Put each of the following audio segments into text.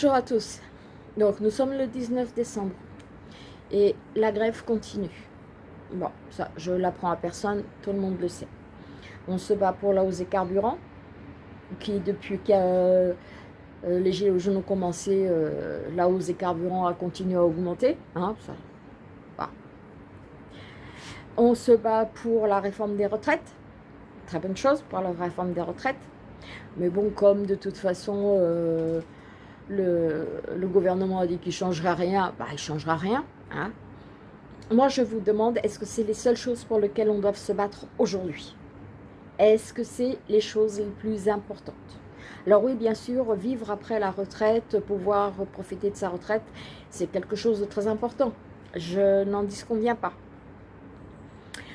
Bonjour à tous. Donc, nous sommes le 19 décembre et la grève continue. Bon, ça, je l'apprends à personne, tout le monde le sait. On se bat pour la hausse des carburants, qui depuis que euh, les gilets jaunes ont commencé, euh, la hausse des carburants a continué à augmenter. Hein, On se bat pour la réforme des retraites, très bonne chose pour la réforme des retraites. Mais bon, comme de toute façon, euh, le, gouvernement a dit qu'il ne changera rien, bah, il ne changera rien. Hein. Moi, je vous demande, est-ce que c'est les seules choses pour lesquelles on doit se battre aujourd'hui? Est-ce que c'est les choses les plus importantes? Alors oui, bien sûr, vivre après la retraite, pouvoir profiter de sa retraite, c'est quelque chose de très important. Je n'en disconviens pas.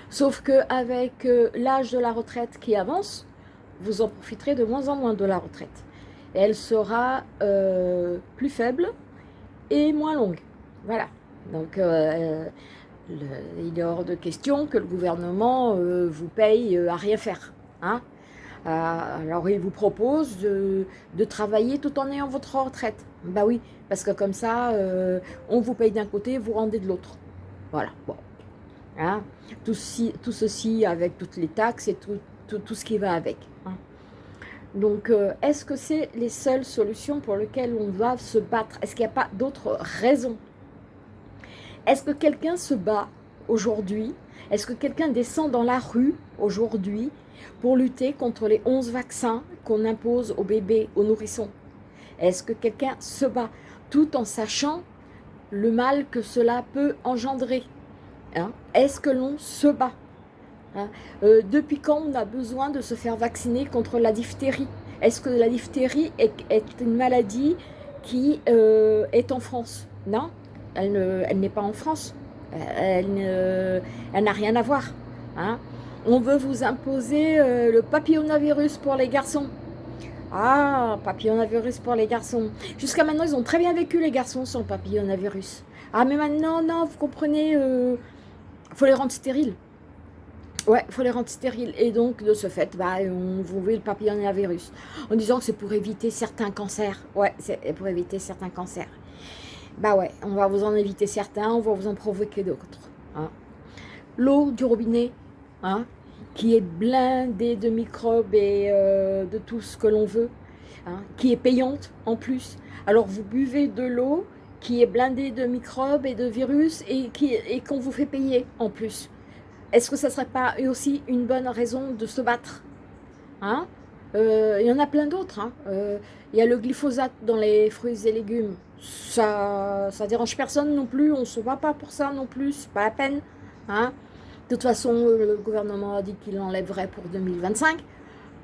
Sauf qu'avec euh, l'âge de la retraite qui avance, vous en profiterez de moins en moins de la retraite. Elle sera euh, plus faible et moins longue. Voilà. Donc, euh, il est hors de question que le gouvernement euh, vous paye à rien faire. Hein alors, il vous propose de, travailler tout en ayant votre retraite. Bah oui, parce que comme ça, on vous paye d'un côté, vous rendez de l'autre. Voilà. Hein tout, tout, ceci avec toutes les taxes et tout, tout, ce qui va avec. Hein. Donc, euh, est-ce que c'est les seules solutions pour lesquelles on doit se battre? Est-ce qu'il n'y a pas d'autres raisons? Est-ce que quelqu'un se bat aujourd'hui? Est-ce que quelqu'un descend dans la rue aujourd'hui pour lutter contre les 11 vaccins qu'on impose aux bébés, aux nourrissons? Est-ce que quelqu'un se bat tout en sachant le mal que cela peut engendrer? Hein? Est-ce que l'on se bat? Hein. Euh, depuis quand on a besoin de se faire vacciner contre la diphtérie? Est-ce que la diphtérie est, une maladie qui euh, est en France? Non, elle n'est pas en France. Elle n'a rien à voir. Hein. On veut vous imposer euh, le papillonavirus pour les garçons. Ah, papillonavirus pour les garçons. Jusqu'à maintenant, ils ont très bien vécu les garçons sans papillonavirus. Ah, mais maintenant, non, vous comprenez, il faut les rendre stériles. Ouais, faut les rendre stériles. Et donc, de ce fait, bah, on vous veut le papillomavirus. En disant que c'est pour éviter certains cancers. Ouais, c'est pour éviter certains cancers. Bah ouais, on va vous en éviter certains, on va vous en provoquer d'autres. Hein. L'eau du robinet, hein, qui est blindée de microbes et euh, de tout ce que l'on veut, hein, qui est payante en plus. Alors, vous buvez de l'eau qui est blindée de microbes et de virus et qu'on vous fait payer en plus. Est-ce que ça ne serait pas aussi une bonne raison de se battre hein? Euh, Il y en a plein d'autres. Hein. Euh, il y a le glyphosate dans les fruits et légumes. Ça ne dérange personne non plus. On ne se bat pas pour ça non plus. C'est pas la peine. Hein de toute façon, le gouvernement a dit qu'il l'enlèverait pour 2025.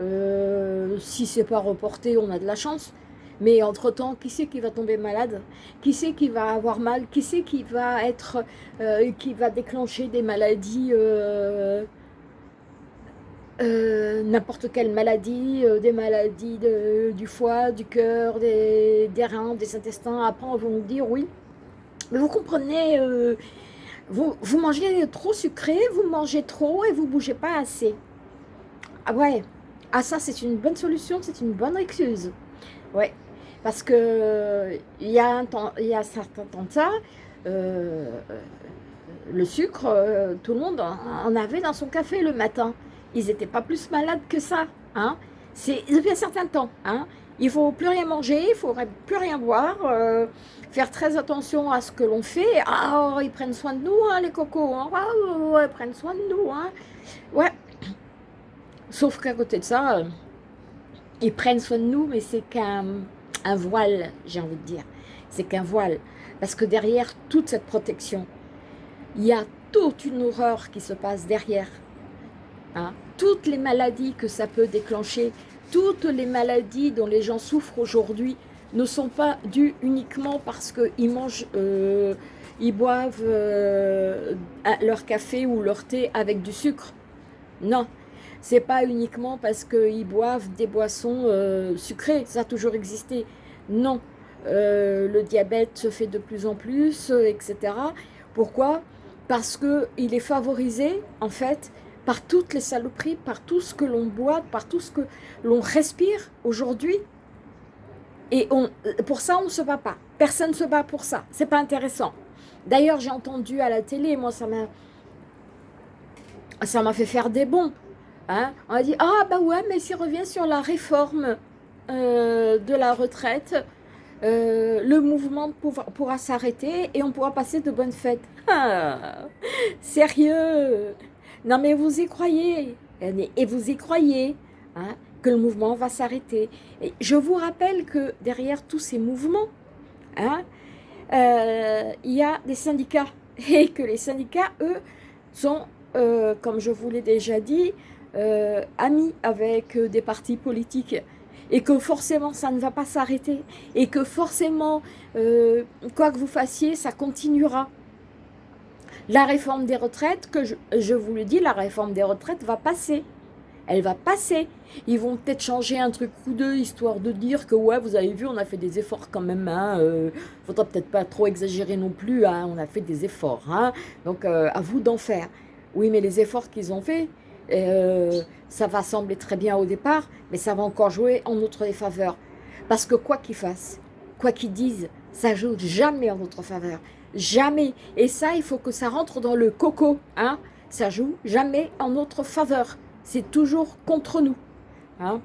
Euh, si c'est pas reporté, on a de la chance. Mais entre-temps, qui c'est qui va tomber malade? Qui c'est qui va avoir mal? Qui c'est qui va être, euh, qui va déclencher des maladies, euh, euh, n'importe quelle maladie, des maladies du foie, du cœur, des, reins, des intestins? Après, on va nous dire oui. Mais vous comprenez, vous, mangez trop sucré, vous mangez trop et vous bougez pas assez. Ah ouais, ah ça c'est une bonne solution, c'est une bonne excuse. Ouais, parce que il y a un temps, il y a certain temps de ça, euh, le sucre, euh, tout le monde en avait dans son café le matin. Ils n'étaient pas plus malades que ça. Hein. C'est depuis un certain temps. Hein. Il ne faut plus rien manger, il ne faudrait plus rien boire, euh, faire très attention à ce que l'on fait. Ah, ils prennent soin de nous, hein, les cocos. Hein. ils prennent soin de nous. Hein. Ouais. Sauf qu'à côté de ça, ils prennent soin de nous, mais c'est qu'un un voile, j'ai envie de dire. C'est qu'un voile. Parce que derrière toute cette protection, il y a toute une horreur qui se passe derrière. Hein. Toutes les maladies que ça peut déclencher, toutes les maladies dont les gens souffrent aujourd'hui ne sont pas dues uniquement parce qu'ils mangent, euh, ils boivent euh, leur café ou leur thé avec du sucre. Non, c'est pas uniquement parce qu'ils boivent des boissons euh, sucrées, ça a toujours existé. Non, euh, le diabète se fait de plus en plus, euh, etc. Pourquoi? Parce qu'il est favorisé, en fait, par toutes les saloperies, par tout ce que l'on boit, par tout ce que l'on respire aujourd'hui. Et on, pour ça, on ne se bat pas. Personne ne se bat pour ça. C'est pas intéressant. D'ailleurs, j'ai entendu à la télé, moi, ça m'a ça m'a fait faire des bons. Hein? On a dit, ah bah ouais, mais s'il revient sur la réforme euh, de la retraite, euh, le mouvement pourra, s'arrêter et on pourra passer de bonnes fêtes. Ah, sérieux? Non mais vous y croyez Et vous y croyez hein, que le mouvement va s'arrêter. Je vous rappelle que derrière tous ces mouvements, hein, euh, il y a des syndicats. Et que les syndicats, eux, sont, comme je vous l'ai déjà dit, amis avec des partis politiques et que forcément ça ne va pas s'arrêter et que forcément, euh, quoi que vous fassiez, ça continuera. La réforme des retraites, que je, vous le dis, la réforme des retraites va passer. Elle va passer. Ils vont peut-être changer un truc ou deux, histoire de dire que, ouais, vous avez vu, on a fait des efforts quand même. Hein, euh, faudra peut-être pas trop exagérer non plus. Hein, on a fait des efforts. Hein, donc, euh, à vous d'en faire. Oui, mais les efforts qu'ils ont faits, euh, ça va sembler très bien au départ, mais ça va encore jouer en notre défaveur. Parce que quoi qu'ils fassent, quoi qu'ils disent, ça joue jamais en notre faveur. Jamais. Et ça, il faut que ça rentre dans le coco. Hein ça joue jamais en notre faveur. C'est toujours contre nous. Hein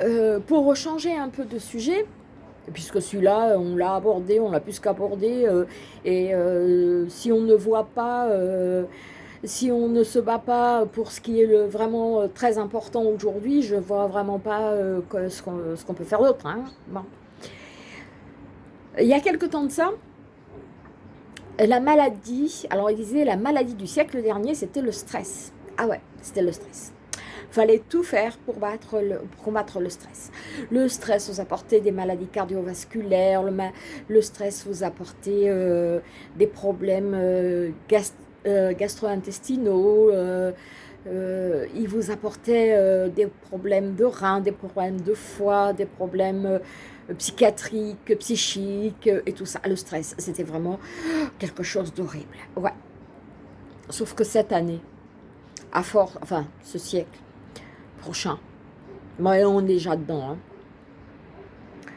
euh, pour changer un peu de sujet, puisque celui-là, on l'a abordé, on l'a plus qu'abordé, euh, et si on ne voit pas si on ne se bat pas pour ce qui est vraiment euh, très important aujourd'hui, je ne vois vraiment pas euh, ce qu'on peut faire d'autre. Hein. Il y a quelque temps de ça, la maladie, alors il disait la maladie du siècle dernier, c'était le stress. Ah ouais, c'était le stress. Fallait tout faire pour, combattre le stress. Le stress vous apportait des maladies cardiovasculaires, le, stress vous apportait euh, des problèmes gastriques, euh, gastro-intestinaux, euh, euh, il vous apportait des problèmes de reins, des problèmes de foie, des problèmes psychiatriques, psychiques et tout ça. Le stress, c'était vraiment quelque chose d'horrible. Ouais. Sauf que cette année, à fort, enfin, ce siècle prochain, mais on est déjà dedans. Hein.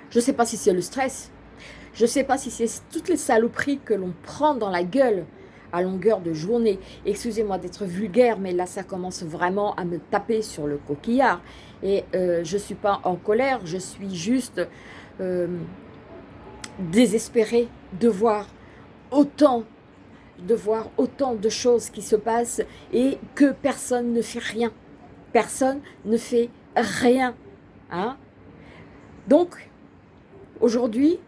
Je ne sais pas si c'est le stress, je ne sais pas si c'est toutes les saloperies que l'on prend dans la gueule longueur de journée. Excusez-moi d'être vulgaire, mais là, ça commence vraiment à me taper sur le coquillard. Et euh, je suis pas en colère, je suis juste euh, désespérée de voir autant de voir autant de choses qui se passent et que personne ne fait rien. Personne ne fait rien. Hein Donc, aujourd'hui,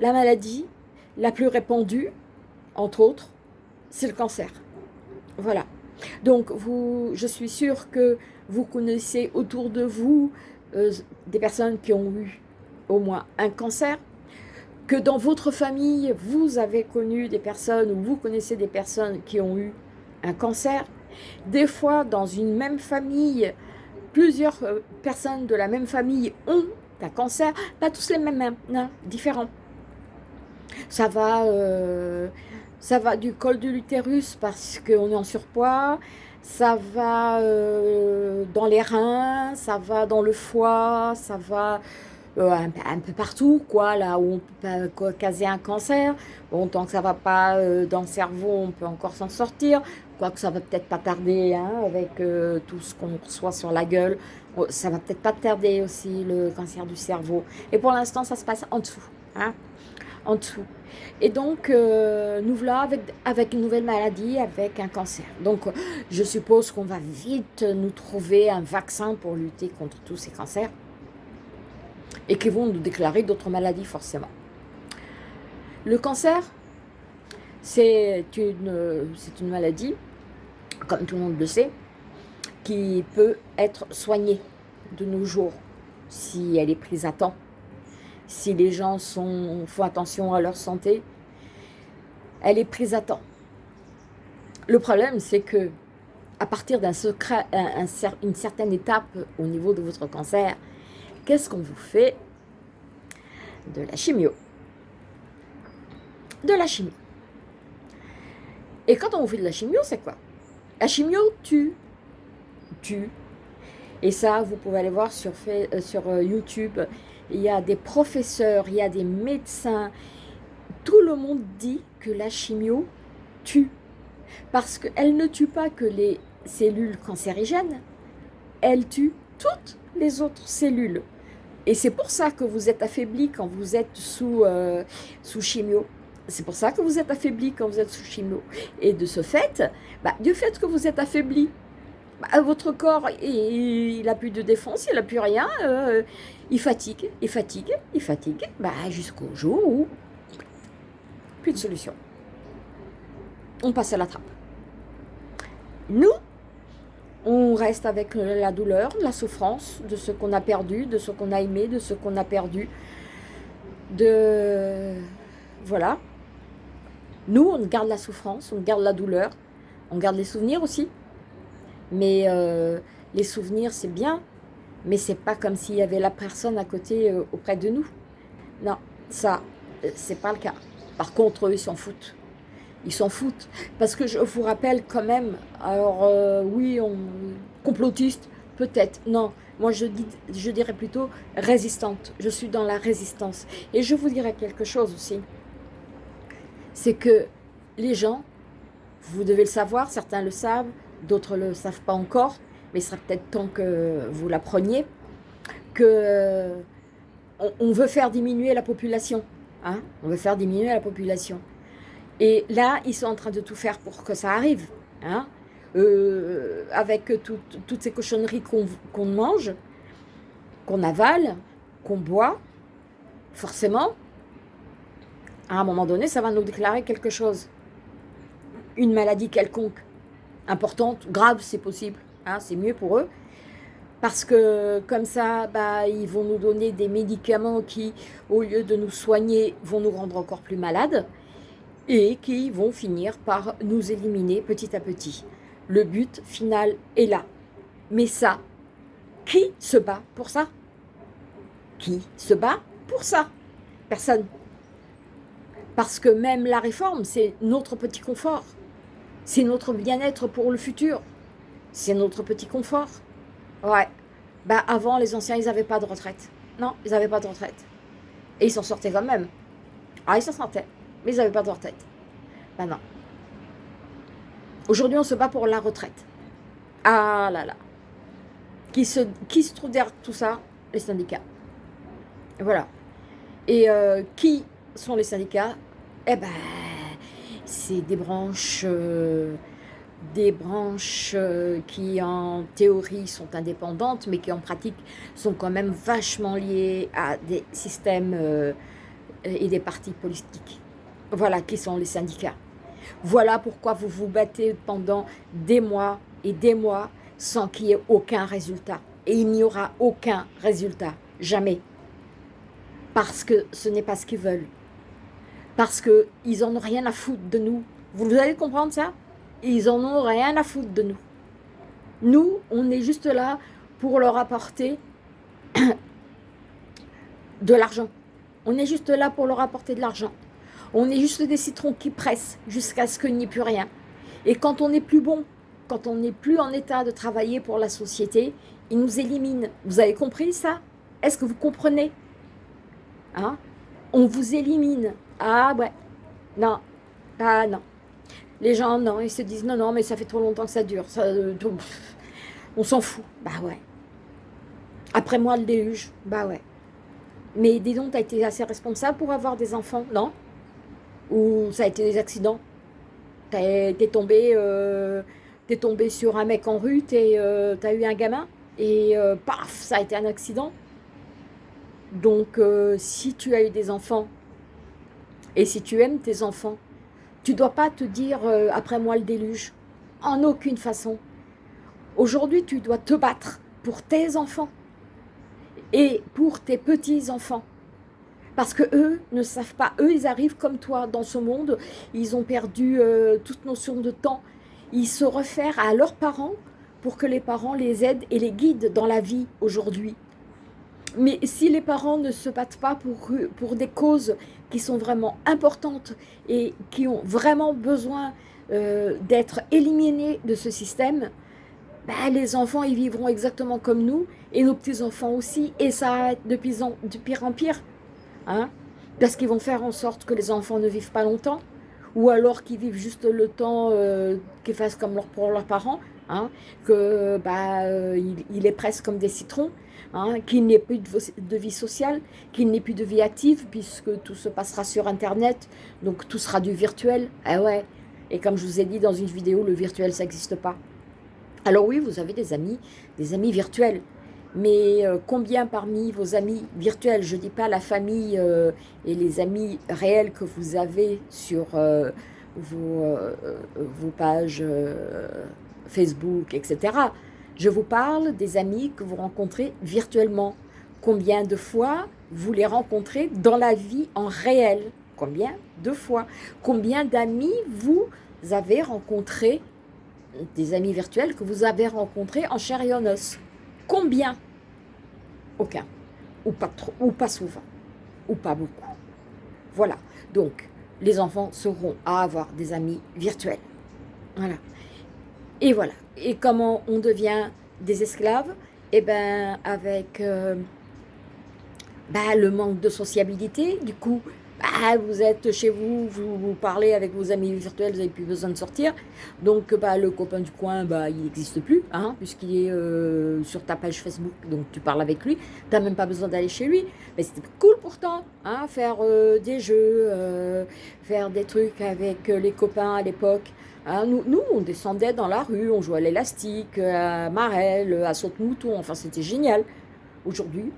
la maladie la plus répandue, entre autres, c'est le cancer. Voilà. Donc, vous, je suis sûre que vous connaissez autour de vous euh, des personnes qui ont eu au moins un cancer, que dans votre famille, vous avez connu des personnes ou vous connaissez des personnes qui ont eu un cancer. Des fois, dans une même famille, plusieurs euh, personnes de la même famille ont un cancer, pas tous les mêmes, hein, non, différents. Ça va... Euh, ça va du col de l'utérus parce qu'on est en surpoids, ça va euh, dans les reins, ça va dans le foie, ça va euh, un, peu partout, quoi, là où on peut caser un cancer. Bon, tant que ça va pas euh, dans le cerveau, on peut encore s'en sortir. Quoique ça va peut-être pas tarder, hein, avec tout ce qu'on reçoit sur la gueule. Ça va peut-être pas tarder aussi, le cancer du cerveau. Et pour l'instant, ça se passe en dessous. Hein en dessous. Et donc, euh, nous voilà avec, une nouvelle maladie, avec un cancer. Donc, je suppose qu'on va vite nous trouver un vaccin pour lutter contre tous ces cancers et qui vont nous déclarer d'autres maladies forcément. Le cancer, c'est une maladie, comme tout le monde le sait, qui peut être soignée de nos jours si elle est prise à temps si les gens font attention à leur santé, elle est prise à temps. Le problème, c'est que à partir d'un certaine étape au niveau de votre cancer, qu'est-ce qu'on vous fait De la chimio? De la chimio. Et quand on vous fait de la chimio, c'est quoi? La chimio tue. Tue. Et ça, vous pouvez aller voir sur, euh, euh, YouTube il y a des professeurs, il y a des médecins. Tout le monde dit que la chimio tue. Parce qu'elle ne tue pas que les cellules cancérigènes, elle tue toutes les autres cellules. Et c'est pour ça que vous êtes affaibli quand vous êtes sous, euh, sous chimio. C'est pour ça que vous êtes affaibli quand vous êtes sous chimio. Et de ce fait, bah, du fait que vous êtes affaibli, bah, votre corps, il n'a plus de défense, il n'a plus rien, euh, il fatigue, il fatigue, il fatigue, bah, jusqu'au jour où plus de solution. On passe à la trappe. Nous, on reste avec la douleur, la souffrance de ce qu'on a perdu, de ce qu'on a aimé, de ce qu'on a perdu. De... Voilà. Nous, on garde la souffrance, on garde la douleur, on garde les souvenirs aussi. Mais euh, les souvenirs, c'est bien, mais c'est pas comme s'il y avait la personne à côté, euh, auprès de nous. Non, ça, euh, c'est pas le cas. Par contre, eux, ils s'en foutent. Ils s'en foutent. Parce que je vous rappelle quand même, alors oui, on, complotiste, peut-être, non. Moi, je, dis, je dirais plutôt résistante. Je suis dans la résistance. Et je vous dirais quelque chose aussi. C'est que les gens, vous devez le savoir, certains le savent, d'autres ne le savent pas encore, mais il sera peut-être temps que vous l'appreniez, que on veut faire diminuer la population. Hein on veut faire diminuer la population. Et là, ils sont en train de tout faire pour que ça arrive. Hein euh, avec toutes ces cochonneries qu'on mange, qu'on avale, qu'on boit, forcément, à un moment donné, ça va nous déclarer quelque chose. Une maladie quelconque importante, grave c'est possible, hein, c'est mieux pour eux. Parce que comme ça, bah, ils vont nous donner des médicaments qui, au lieu de nous soigner, vont nous rendre encore plus malades et qui vont finir par nous éliminer petit à petit. Le but final est là. Mais ça, qui se bat pour ça? Qui se bat pour ça? Personne. Parce que même la réforme, c'est notre petit confort. C'est notre bien-être pour le futur. C'est notre petit confort. Ouais. Bah avant, les anciens, ils n'avaient pas de retraite. Non, ils n'avaient pas de retraite. Et ils s'en sortaient quand même. Ah, ils s'en sortaient. Mais ils n'avaient pas de retraite. Bah non. Aujourd'hui, on se bat pour la retraite. Ah là là. Qui se, qui se trouve derrière tout ça? Les syndicats. Voilà. Et euh, qui sont les syndicats? Eh ben, c'est des branches, euh, des branches euh, qui en théorie sont indépendantes, mais qui en pratique sont quand même vachement liées à des systèmes euh, et des partis politiques. Voilà qui sont les syndicats. Voilà pourquoi vous vous battez pendant des mois et des mois sans qu'il y ait aucun résultat. Et il n'y aura aucun résultat, jamais. Parce que ce n'est pas ce qu'ils veulent parce qu'ils en ont rien à foutre de nous. Vous allez comprendre ça? Ils en ont rien à foutre de nous. Nous, on est juste là pour leur apporter de l'argent. On est juste là pour leur apporter de l'argent. On est juste des citrons qui pressent jusqu'à ce qu'il n'y ait plus rien. Et quand on n'est plus bon, quand on n'est plus en état de travailler pour la société, ils nous éliminent. Vous avez compris ça? Est-ce que vous comprenez? Hein? On vous élimine. Ah ouais, non, ah non. Les gens, non, ils se disent, non, non, mais ça fait trop longtemps que ça dure. Ça, euh, on s'en fout. Bah ouais. Après moi, le déluge. Bah ouais. Mais dis donc, t'as été assez responsable pour avoir des enfants, non? Ou ça a été des accidents? T'es tombé, euh, tombé sur un mec en rue, euh, t'as eu un gamin, et euh, paf, ça a été un accident. Donc, si tu as eu des enfants et si tu aimes tes enfants, tu ne dois pas te dire euh, après moi le déluge ». En aucune façon. Aujourd'hui, tu dois te battre pour tes enfants et pour tes petits-enfants. Parce que eux ne savent pas, eux ils arrivent comme toi dans ce monde, ils ont perdu euh, toute notion de temps. Ils se réfèrent à leurs parents pour que les parents les aident et les guident dans la vie aujourd'hui. Mais si les parents ne se battent pas pour, pour des causes qui sont vraiment importantes et qui ont vraiment besoin euh, d'être éliminées de ce système, ben, les enfants, ils vivront exactement comme nous, et nos petits-enfants aussi, et ça va être de, pire en pire. Hein? Parce qu'ils vont faire en sorte que les enfants ne vivent pas longtemps, ou alors qu'ils vivent juste le temps euh, qu'ils fassent comme pour leurs parents, hein? que bah, euh, il, est presque comme des citrons, hein? qu'il n'y plus de, vie sociale, qu'il n'y plus de vie active, puisque tout se passera sur Internet, donc tout sera du virtuel. Ah ouais, et comme je vous ai dit dans une vidéo, le virtuel, ça n'existe pas. Alors oui, vous avez des amis, des amis virtuels. Mais euh, combien parmi vos amis virtuels, je ne dis pas la famille euh, et les amis réels que vous avez sur vos, pages Facebook, etc. Je vous parle des amis que vous rencontrez virtuellement. Combien de fois vous les rencontrez dans la vie en réel? Combien de fois? Combien d'amis vous avez rencontrés? Des amis virtuels que vous avez rencontrés en chair et en os. Combien? Aucun. Ou pas, ou pas souvent. Ou pas beaucoup. Voilà. Donc, les enfants seront à avoir des amis virtuels. Voilà. Et voilà. Et comment on devient des esclaves? Eh bien, avec euh, bah, le manque de sociabilité. Du coup, bah, vous êtes chez vous, vous, parlez avec vos amis virtuels, vous n'avez plus besoin de sortir. Donc bah, le copain du coin, bah, il n'existe plus, hein, puisqu'il est euh, sur ta page Facebook, donc tu parles avec lui. Tu n'as même pas besoin d'aller chez lui. Mais c'était cool pourtant, hein, faire euh, des jeux, faire des trucs avec les copains à l'époque. Hein. nous, on descendait dans la rue, on jouait à l'élastique, à Marelle, à saute-mouton, enfin c'était génial. Aujourd'hui,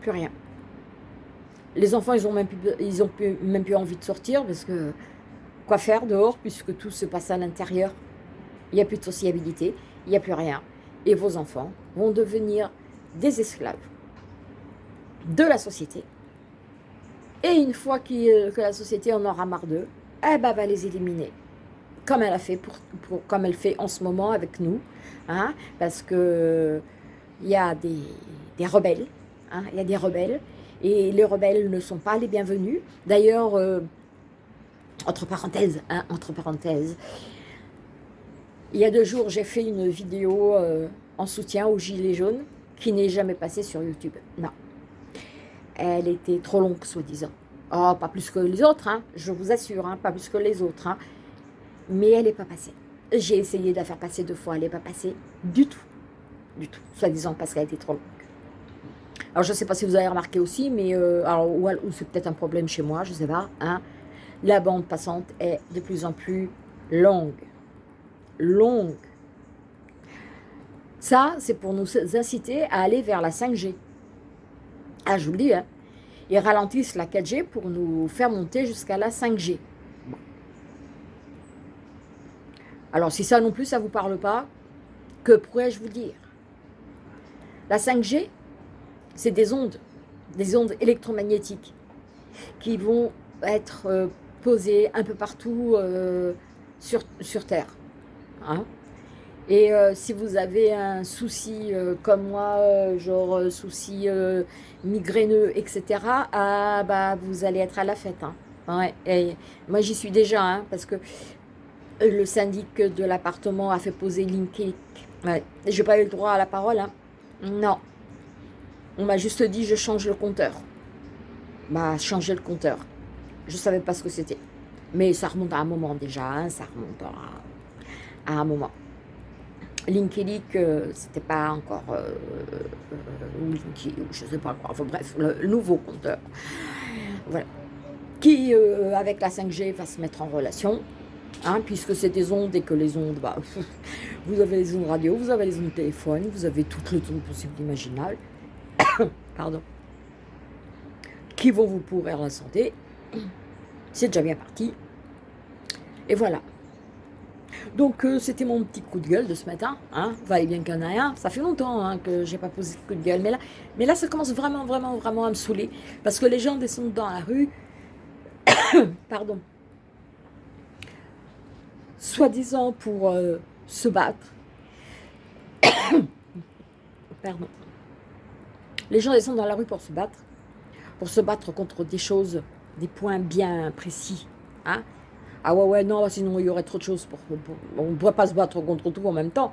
plus rien les enfants, ils ont même plus, ils ont même plus envie de sortir parce que quoi faire dehors puisque tout se passe à l'intérieur? Il n'y a plus de sociabilité, il n'y a plus rien. Et vos enfants vont devenir des esclaves de la société. Et une fois que la société en aura marre d'eux, eh ben, va les éliminer. Comme elle a fait pour, comme elle fait en ce moment avec nous, hein, parce que il y a des, rebelles, hein, il y a des rebelles et les rebelles ne sont pas les bienvenus. D'ailleurs, euh, entre parenthèses, hein, entre parenthèses, il y a deux jours, j'ai fait une vidéo euh, en soutien aux Gilets jaunes qui n'est jamais passée sur YouTube. Non. Elle était trop longue, soi-disant. Oh, pas plus que les autres, hein, je vous assure, hein, pas plus que les autres. Hein. Mais elle n'est pas passée. J'ai essayé de la faire passer deux fois, elle n'est pas passée du tout. Du tout, soi-disant parce qu'elle était trop longue. Alors, je ne sais pas si vous avez remarqué aussi, mais euh, alors, ou, c'est peut-être un problème chez moi, je ne sais pas. Hein, la bande passante est de plus en plus longue. Longue. Ça, c'est pour nous inciter à aller vers la 5G. Ah, je vous le dis, hein. Ils ralentissent la 4G pour nous faire monter jusqu'à la 5G. Alors, si ça non plus, ça ne vous parle pas, que pourrais-je vous dire? La 5G, c'est des ondes, des ondes électromagnétiques qui vont être euh, posées un peu partout euh, sur, Terre. Hein. Et euh, si vous avez un souci comme moi, genre souci migraineux, etc., ah, bah, vous allez être à la fête. Hein. Moi, j'y suis déjà, hein, parce que le syndic de l'appartement a fait poser LinkedIn. Ouais. Je n'ai pas eu le droit à la parole. Non, on m'a juste dit, je change le compteur. Bah, changer le compteur. Je ne savais pas ce que c'était. Mais ça remonte à un moment déjà, hein, ça remonte à, un moment. LinkedIn, euh, c'était pas encore euh, euh je sais pas quoi, enfin bref, le, nouveau compteur. Voilà. Qui, euh, avec la 5G, va se mettre en relation, hein, puisque c'est des ondes et que les ondes, bah, vous avez les ondes radio, vous avez les ondes téléphone, vous avez toutes les ondes possibles imaginables. pardon, qui vont vous pourrir la santé. C'est déjà bien parti. Et voilà. Donc, euh, c'était mon petit coup de gueule de ce matin. Hein. Valait bien qu'il y en ait un. Ça fait longtemps hein, que j'ai pas posé de coup de gueule. Mais là, mais là, ça commence vraiment, vraiment, vraiment à me saouler. Parce que les gens descendent dans la rue. Pardon. Soi-disant pour euh, se battre. Pardon. Les gens descendent dans la rue pour se battre, pour se battre contre des choses, des points bien précis. Hein ah ouais, ouais, non, sinon il y aurait trop de choses. Pour, on ne pourrait pas se battre contre tout en même temps.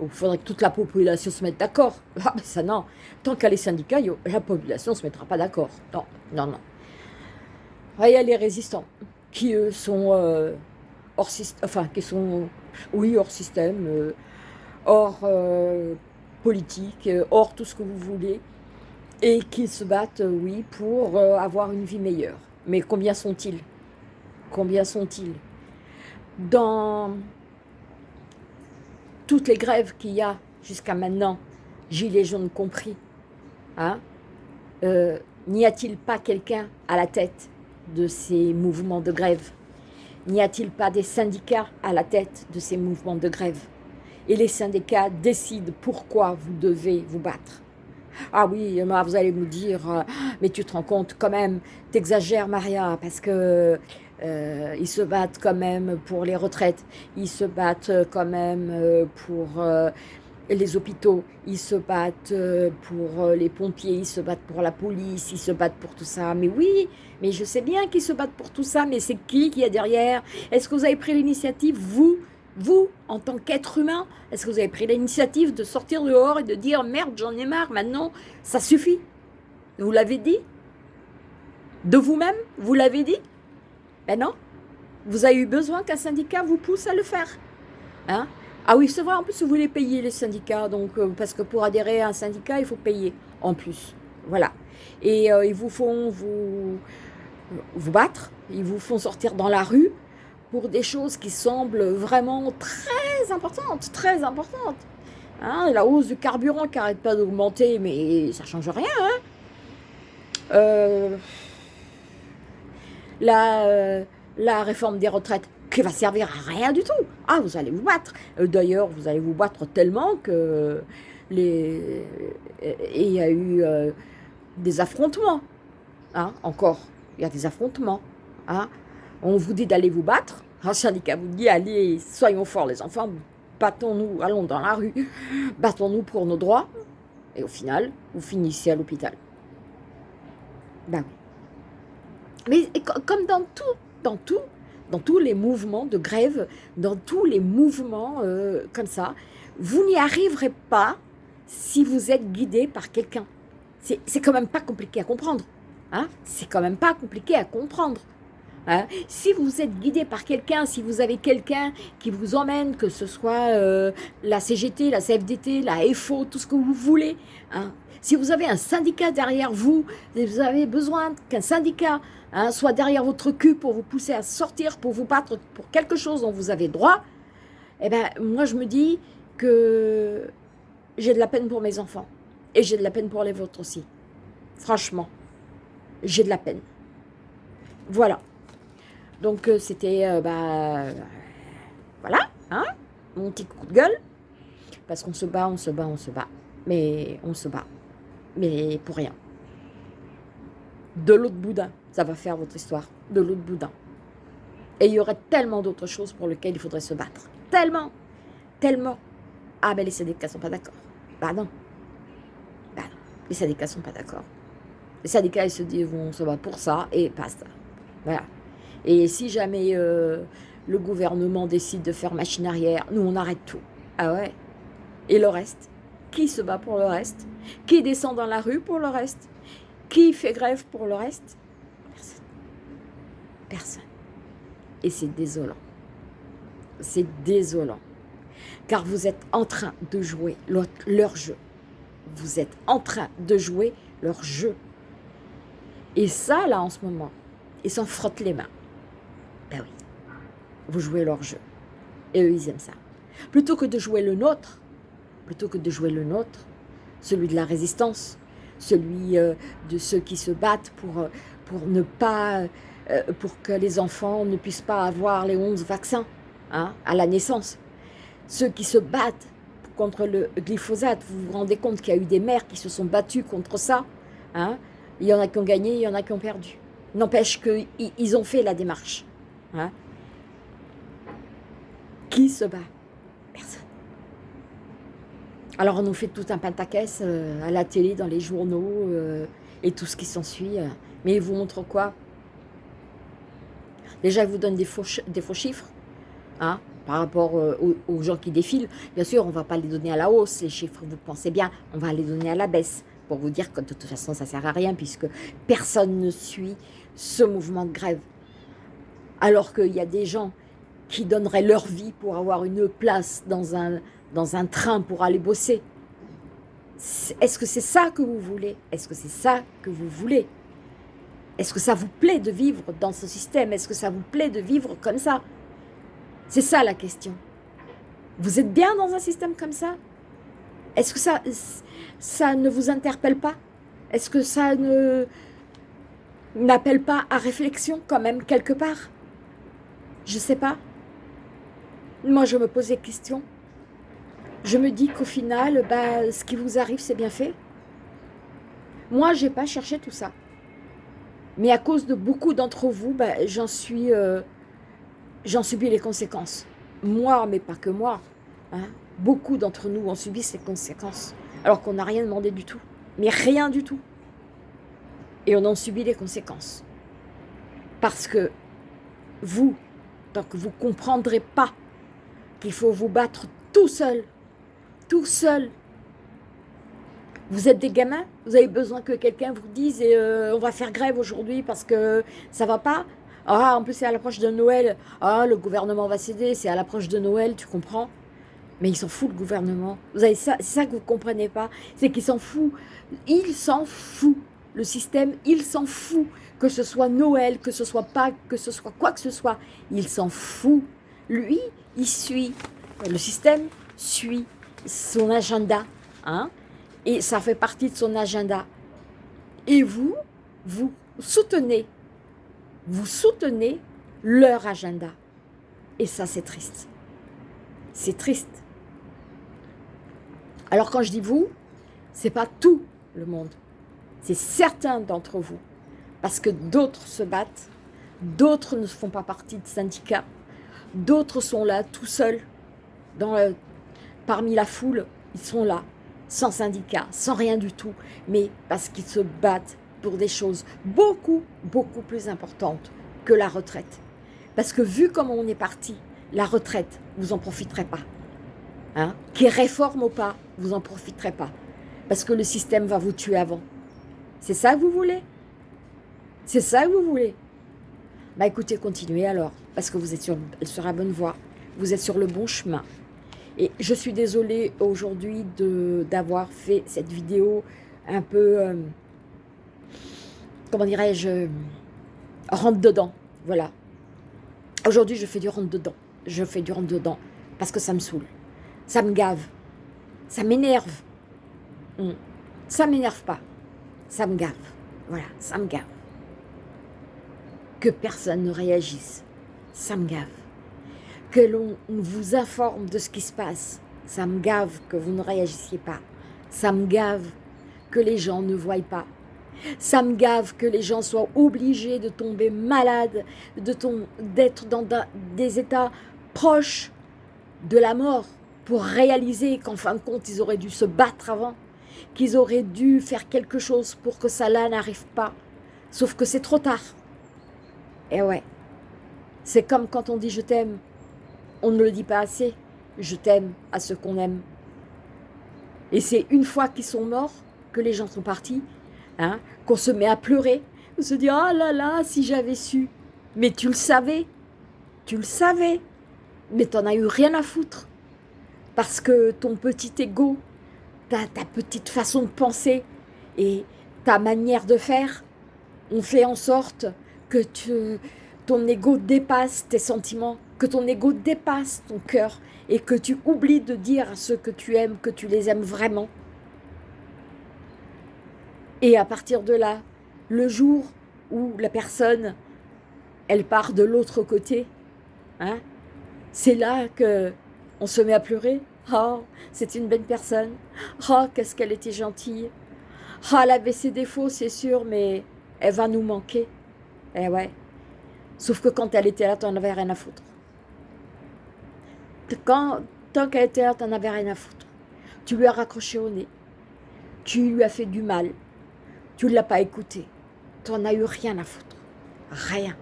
Il faudrait que toute la population se mette d'accord. Ah, ben ça non. Tant qu'à les syndicats, la population ne se mettra pas d'accord. Non, non, non. Il y a les résistants qui, eux, sont euh, hors système, qui sont, oui, hors système, euh, hors euh, politique, hors tout ce que vous voulez, et qui se battent, oui, pour avoir une vie meilleure. Mais combien sont-ils? Combien sont-ils? Dans toutes les grèves qu'il y a jusqu'à maintenant, Gilets jaunes compris, hein, n'y a-t-il pas quelqu'un à la tête de ces mouvements de grève? N'y a-t-il pas des syndicats à la tête de ces mouvements de grève? Et les syndicats décident pourquoi vous devez vous battre. Ah oui, vous allez me dire, euh, mais tu te rends compte quand même, t'exagères Maria, parce que euh, ils se battent quand même pour les retraites, ils se battent quand même euh, pour les hôpitaux, ils se battent euh, pour euh, les pompiers, ils se battent pour la police, ils se battent pour tout ça. Mais oui, mais je sais bien qu'ils se battent pour tout ça, mais c'est qui qui est derrière? Est-ce que vous avez pris l'initiative, vous, vous, en tant qu'être humain, est-ce que vous avez pris l'initiative de sortir dehors et de dire « Merde, j'en ai marre, maintenant, ça suffit » Vous l'avez dit? De vous-même Vous l'avez dit? Ben non. Vous avez eu besoin qu'un syndicat vous pousse à le faire. Hein? Ah oui, c'est vrai, en plus, vous voulez payer les syndicats, donc, euh, parce que pour adhérer à un syndicat, il faut payer en plus. Voilà. Et euh, ils vous font vous, vous battre, ils vous font sortir dans la rue pour des choses qui semblent vraiment très importantes, très importantes. Hein, la hausse du carburant qui n'arrête pas d'augmenter, mais ça ne change rien. Hein. Euh, la réforme des retraites, qui va servir à rien du tout. Ah, vous allez vous battre. Euh, d'ailleurs, vous allez vous battre tellement que les... il y a eu euh, des affrontements. Hein, encore, il y a des affrontements. Hein. On vous dit d'aller vous battre. Un syndicat vous dit, allez, soyons forts les enfants, battons-nous, allons dans la rue, battons-nous pour nos droits. Et au final, vous finissez à l'hôpital. Ben oui. Mais comme dans tout, dans tout, dans tous les mouvements de grève, dans tous les mouvements euh, comme ça, vous n'y arriverez pas si vous êtes guidé par quelqu'un. C'est quand même pas compliqué à comprendre. Hein C'est quand même pas compliqué à comprendre. Hein si vous êtes guidé par quelqu'un, si vous avez quelqu'un qui vous emmène, que ce soit euh, la CGT, la CFDT, la FO, tout ce que vous voulez, hein si vous avez un syndicat derrière vous, vous avez besoin qu'un syndicat Hein, soit derrière votre cul pour vous pousser à sortir, pour vous battre pour quelque chose dont vous avez droit, eh ben, moi je me dis que j'ai de la peine pour mes enfants. Et j'ai de la peine pour les vôtres aussi. Franchement, j'ai de la peine. Voilà. Donc euh, c'était, euh, bah, voilà, hein, mon petit coup de gueule. Parce qu'on se bat, on se bat, on se bat. Mais on se bat. Mais pour rien. De l'autre boudin ça va faire votre histoire de l'autre boudin. Et il y aurait tellement d'autres choses pour lesquelles il faudrait se battre. Tellement, tellement. Ah, ben les syndicats ne sont pas d'accord. Bah non. Bah non. Les syndicats ne sont pas d'accord. Les syndicats, ils se disent, on se bat pour ça et basta. Voilà. Et si jamais euh, le gouvernement décide de faire machine arrière, nous, on arrête tout. Ah ouais? Et le reste? Qui se bat pour le reste? Qui descend dans la rue pour le reste? Qui fait grève pour le reste? Personne. Et c'est désolant. C'est désolant. Car vous êtes en train de jouer leur jeu. Vous êtes en train de jouer leur jeu. Et ça, là, en ce moment, ils s'en frottent les mains. Ben oui, vous jouez leur jeu. Et eux, ils aiment ça. Plutôt que de jouer le nôtre, plutôt que de jouer le nôtre, celui de la résistance, celui euh, de ceux qui se battent pour, euh, euh, pour que les enfants ne puissent pas avoir les 11 vaccins hein, à la naissance. Ceux qui se battent contre le glyphosate, vous vous rendez compte qu'il y a eu des mères qui se sont battues contre ça hein. Il y en a qui ont gagné, il y en a qui ont perdu. N'empêche qu'ils ont fait la démarche. Hein. Qui se bat? Alors on nous fait tout un pentaquès euh, à la télé, dans les journaux euh, et tout ce qui s'ensuit. mais ils vous montrent quoi? Déjà, ils vous donnent des faux, chiffres. Hein par rapport euh, aux, gens qui défilent. Bien sûr, on ne va pas les donner à la hausse, les chiffres, vous pensez bien, on va les donner à la baisse pour vous dire que de toute façon, ça ne sert à rien puisque personne ne suit ce mouvement de grève. Alors qu'il y a des gens qui donneraient leur vie pour avoir une place dans un, dans un train pour aller bosser. Est-ce que c'est ça que vous voulez? Est-ce que c'est ça que vous voulez? Est-ce que ça vous plaît de vivre dans ce système? Est-ce que ça vous plaît de vivre comme ça? C'est ça la question. Vous êtes bien dans un système comme ça? Est-ce que ça, ça ne vous interpelle pas? Est-ce que ça ne n'appelle pas à réflexion quand même quelque part? Je ne sais pas. Moi, je me pose des questions. Je me dis qu'au final, bah, ce qui vous arrive, c'est bien fait. Moi, je n'ai pas cherché tout ça. Mais à cause de beaucoup d'entre vous, bah, j'en suis... Euh, j'en subis les conséquences. Moi, mais pas que moi. Hein. Beaucoup d'entre nous ont subi ces conséquences. Alors qu'on n'a rien demandé du tout. Mais rien du tout. Et on en subit les conséquences. Parce que vous, tant que vous ne comprendrez pas qu'il faut vous battre tout seul, tout seul. Vous êtes des gamins, vous avez besoin que quelqu'un vous dise euh, on va faire grève aujourd'hui parce que ça va pas. Ah, en plus c'est à l'approche de Noël. Ah, le gouvernement va céder, c'est à l'approche de Noël, tu comprends Mais il s'en fout le gouvernement. C'est ça que vous comprenez pas, c'est qu'il s'en fout. Il s'en fout. Le système, il s'en fout. Que ce soit Noël, que ce soit Pâques, que ce soit quoi que ce soit, il s'en fout. Lui, il suit, le système suit son agenda, hein, et ça fait partie de son agenda. Et vous, vous soutenez, vous soutenez leur agenda. Et ça, c'est triste. C'est triste. Alors quand je dis vous, c'est pas tout le monde. C'est certains d'entre vous. Parce que d'autres se battent, d'autres ne font pas partie de syndicats, D'autres sont là tout seuls, dans parmi la foule, ils sont là, sans syndicat, sans rien du tout, mais parce qu'ils se battent pour des choses beaucoup, beaucoup plus importantes que la retraite. Parce que vu comme on est parti, la retraite, vous n'en profiterez pas. Hein? Qui réforme ou pas, vous n'en profiterez pas. Parce que le système va vous tuer avant. C'est ça que vous voulez? C'est ça que vous voulez? Bah écoutez, continuez alors, parce que vous êtes sur la bonne voie, vous êtes sur le bon chemin. Et je suis désolée aujourd'hui d'avoir fait cette vidéo un peu, euh, comment dirais-je, rentre dedans, voilà. Aujourd'hui, je fais du rentre dedans, je fais du rentre dedans, parce que ça me saoule, ça me gave, ça m'énerve. Hmm. Ça m'énerve pas, ça me gave, voilà, ça me gave que personne ne réagisse. Ça me gave. Que l'on vous informe de ce qui se passe. Ça me gave que vous ne réagissiez pas. Ça me gave que les gens ne voient pas. Ça me gave que les gens soient obligés de tomber malades, d'être dans des états proches de la mort pour réaliser qu'en fin de compte, ils auraient dû se battre avant, qu'ils auraient dû faire quelque chose pour que ça là n'arrive pas. Sauf que c'est trop tard. Et eh ouais, c'est comme quand on dit je t'aime, on ne le dit pas assez, je t'aime à ceux qu'on aime. Et c'est une fois qu'ils sont morts, que les gens sont partis, hein, qu'on se met à pleurer, on se dit « Oh là là, si j'avais su !» Mais tu le savais, tu le savais, mais t'en as eu rien à foutre. Parce que ton petit ego, ta, ta petite façon de penser et ta manière de faire ont fait en sorte que tu, ton ego dépasse tes sentiments, que ton ego dépasse ton cœur et que tu oublies de dire à ceux que tu aimes que tu les aimes vraiment. Et à partir de là, le jour où la personne, elle part de l'autre côté, hein, c'est là que on se met à pleurer. Oh, c'est une belle personne. Oh, qu'est-ce qu'elle était gentille. Oh, elle avait ses défauts, c'est sûr, mais elle va nous manquer. Eh ouais. Sauf que quand elle était là, tu n'en avais rien à foutre. Quand, tant là, tu n'en avais rien à foutre. Tu lui as raccroché au nez. Tu lui as fait du mal. Tu ne l'as pas écouté. Tu n'en as eu rien à foutre. Rien.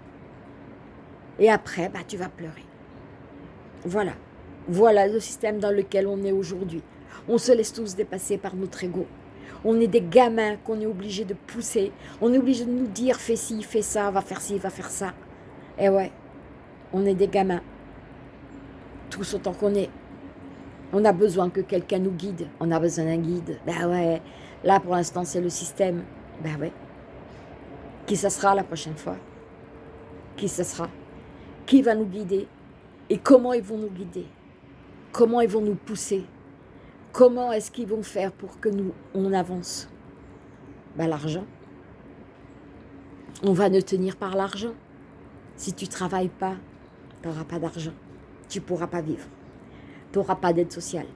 Et après, bah, tu vas pleurer. Voilà. Voilà le système dans lequel on est aujourd'hui. On se laisse tous dépasser par notre ego. On est des gamins qu'on est obligé de pousser. On est obligé de nous dire fais ci, fais ça, va faire ci, va faire ça. Et ouais, on est des gamins. Tous autant qu'on est. On a besoin que quelqu'un nous guide. On a besoin d'un guide. Ben ouais, là pour l'instant c'est le système. Ben ouais. Qui ça sera la prochaine fois? Qui ça sera? Qui va nous guider? Et comment ils vont nous guider? Comment ils vont nous pousser? Comment est-ce qu'ils vont faire pour que nous, on avance? Ben, L'argent. On va nous tenir par l'argent. Si tu ne travailles pas, tu n'auras pas d'argent. Tu ne pourras pas vivre. Tu n'auras pas d'aide sociale.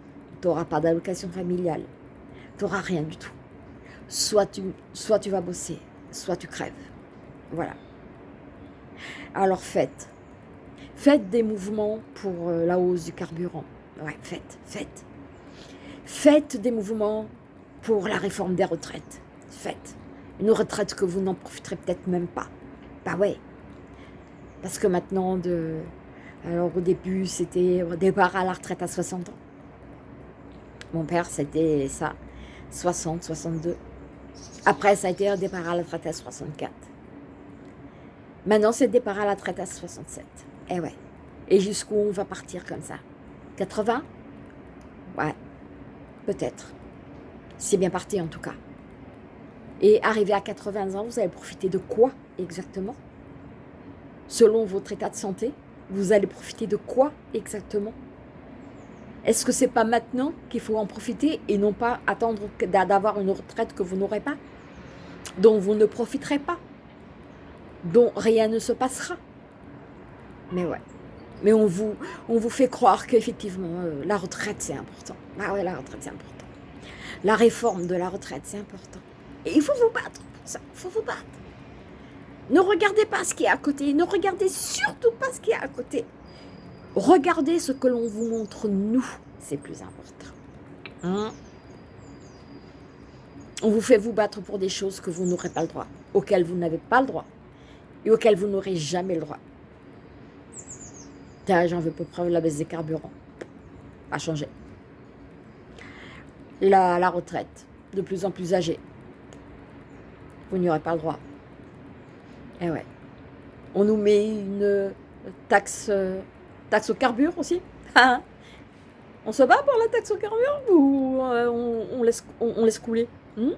Tu n'auras pas d'allocation familiale. Tu n'auras rien du tout. Soit tu, soit tu vas bosser, soit tu crèves. Voilà. Alors faites. Faites des mouvements pour euh, la hausse du carburant. Ouais, faites, faites. Faites des mouvements pour la réforme des retraites. Faites. Une retraite que vous n'en profiterez peut-être même pas. Bah ouais. Parce que maintenant, de... alors au début, c'était au départ à la retraite à 60 ans. Mon père, c'était ça, 60, 62. Après, ça a été un départ à la retraite à 64. Maintenant, c'est départ à la retraite à 67. Eh ouais. Et jusqu'où on va partir comme ça? 80 Ouais, peut-être. C'est bien parti en tout cas. Et arrivé à 80 ans, vous allez profiter de quoi exactement? Selon votre état de santé, vous allez profiter de quoi exactement? Est-ce que c'est pas maintenant qu'il faut en profiter et non pas attendre d'avoir une retraite que vous n'aurez pas? Dont vous ne profiterez pas Dont rien ne se passera Mais ouais. Mais on vous, on vous fait croire qu'effectivement, euh, la retraite, c'est important. Ah ouais, la retraite, c'est important. La réforme de la retraite, c'est important. Et il faut vous battre pour ça. Il faut vous battre. Ne regardez pas ce qui est à côté. Ne regardez surtout pas ce qui est à côté. Regardez ce que l'on vous montre, nous. C'est plus important. Hein? On vous fait vous battre pour des choses que vous n'aurez pas le droit, auxquelles vous n'avez pas le droit et auxquelles vous n'aurez jamais le droit. J'en veux peu preuve la baisse des carburants. A changé. La, la retraite, de plus en plus âgée. Vous n'y aurez pas le droit. Eh ouais. On nous met une taxe, taxe au carburant aussi. Hein? on se bat pour la taxe au carburant ou euh, on, laisse, couler hmm?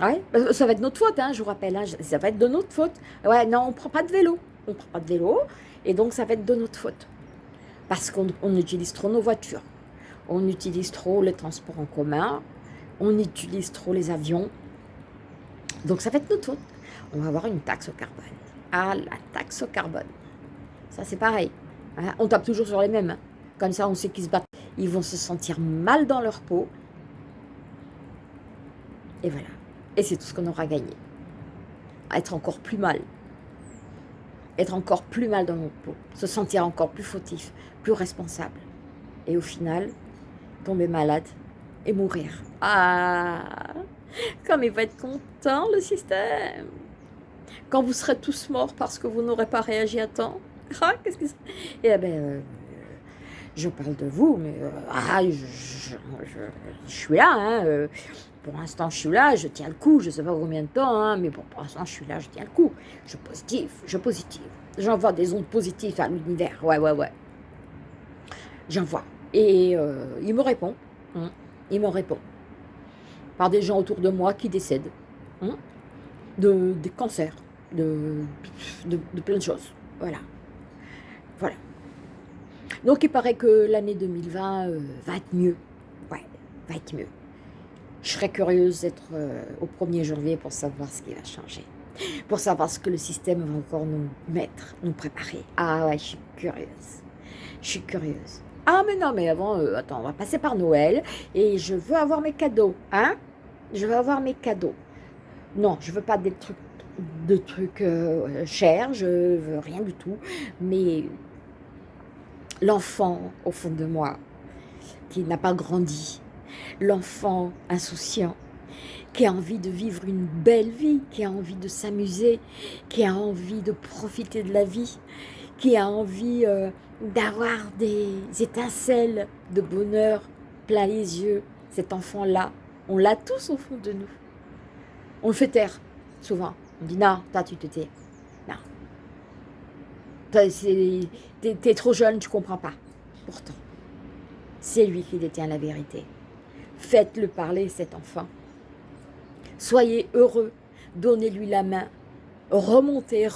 Ouais, bah, ça va être notre faute, hein, je vous rappelle, hein, ça va être de notre faute. Ouais, non, on ne prend pas de vélo. On ne prend pas de vélo. Et donc, ça va être de notre faute. Parce qu'on utilise trop nos voitures. On utilise trop les transports en commun. On utilise trop les avions. Donc, ça va être notre faute. On va avoir une taxe au carbone. Ah, la taxe au carbone. Ça, c'est pareil. Hein. on tape toujours sur les mêmes. Hein. Comme ça, on sait qu'ils se battent. Ils vont se sentir mal dans leur peau. Et voilà. Et c'est tout ce qu'on aura gagné. être encore plus mal être encore plus mal dans notre peau, se sentir encore plus fautif, plus responsable. Et au final, tomber malade et mourir. Ah Comme il va être content, le système Quand vous serez tous morts parce que vous n'aurez pas réagi à temps. Ah, qu'est-ce que Eh bien, euh, je parle de vous, mais euh, ah, je, suis là, hein, euh, pour l'instant, je suis là, je tiens le coup. Je ne sais pas combien de temps, hein, mais pour l'instant, je suis là, je tiens le coup. Je positive, je positive. J'envoie des ondes positives à l'univers. Ouais, ouais, ouais. J'envoie. Et euh, il me répond. Hein. il me répond. Par des gens autour de moi qui décèdent. Hein, de, des cancers. De, de, plein de choses. Voilà. Voilà. Donc, il paraît que l'année 2020 euh, va être mieux. Ouais, va être mieux. Je serais curieuse d'être euh, au 1er janvier pour savoir ce qui va changer. Pour savoir ce que le système va encore nous mettre, nous préparer. Ah ouais, je suis curieuse. Je suis curieuse. Ah mais non, mais avant, euh, attends, on va passer par Noël et je veux avoir mes cadeaux, hein? Je veux avoir mes cadeaux. Non, je veux pas des trucs, de trucs euh, chers, je veux rien du tout. Mais l'enfant au fond de moi, qui n'a pas grandi, l'enfant insouciant, qui a envie de vivre une belle vie, qui a envie de s'amuser, qui a envie de profiter de la vie, qui a envie euh, d'avoir des étincelles de bonheur plein les yeux. Cet enfant-là, on l'a tous au fond de nous. On le fait taire, souvent. On dit non, toi tu te tais. Non. T'es trop jeune, tu comprends pas. Pourtant, c'est lui qui détient la vérité. Faites-le parler, cet enfant. Soyez heureux, donnez-lui la main, remontez,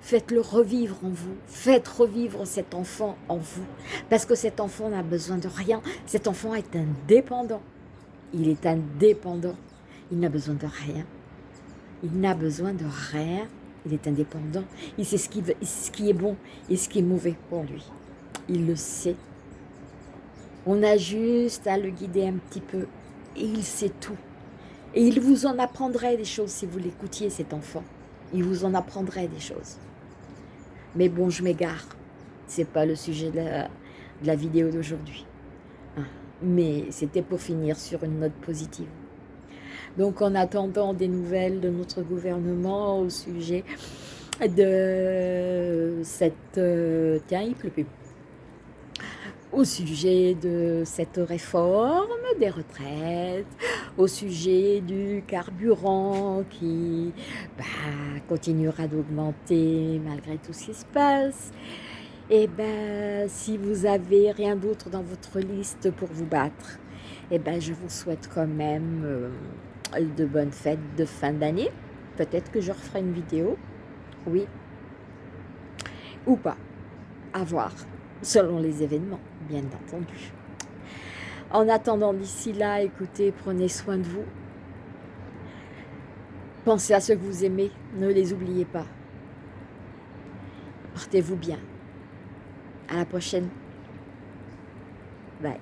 faites-le revivre en vous, faites revivre cet enfant en vous, parce que cet enfant n'a besoin de rien, cet enfant est indépendant, il est indépendant, il n'a besoin de rien, il n'a besoin de rien, il est indépendant, il sait ce qui, ce est bon et ce qui est mauvais pour lui, il le sait, on a juste à le guider un petit peu et il sait tout. Et il vous en apprendrait des choses si vous l'écoutiez, cet enfant. Il vous en apprendrait des choses. Mais bon, je m'égare. C'est pas le sujet de la, vidéo d'aujourd'hui. Mais c'était pour finir sur une note positive. Donc en attendant des nouvelles de notre gouvernement au sujet de cette... Euh, tiens, il pleut plus au sujet de cette réforme des retraites, au sujet du carburant qui bah, continuera d'augmenter malgré tout ce qui se passe. Et eh ben, si vous avez rien d'autre dans votre liste pour vous battre, eh ben, je vous souhaite quand même euh, de bonnes fêtes de fin d'année. Peut-être que je referai une vidéo, oui, ou pas, à voir selon les événements, bien entendu. En attendant d'ici là, écoutez, prenez soin de vous. Pensez à ceux que vous aimez, ne les oubliez pas. Portez-vous bien. À la prochaine. Bye.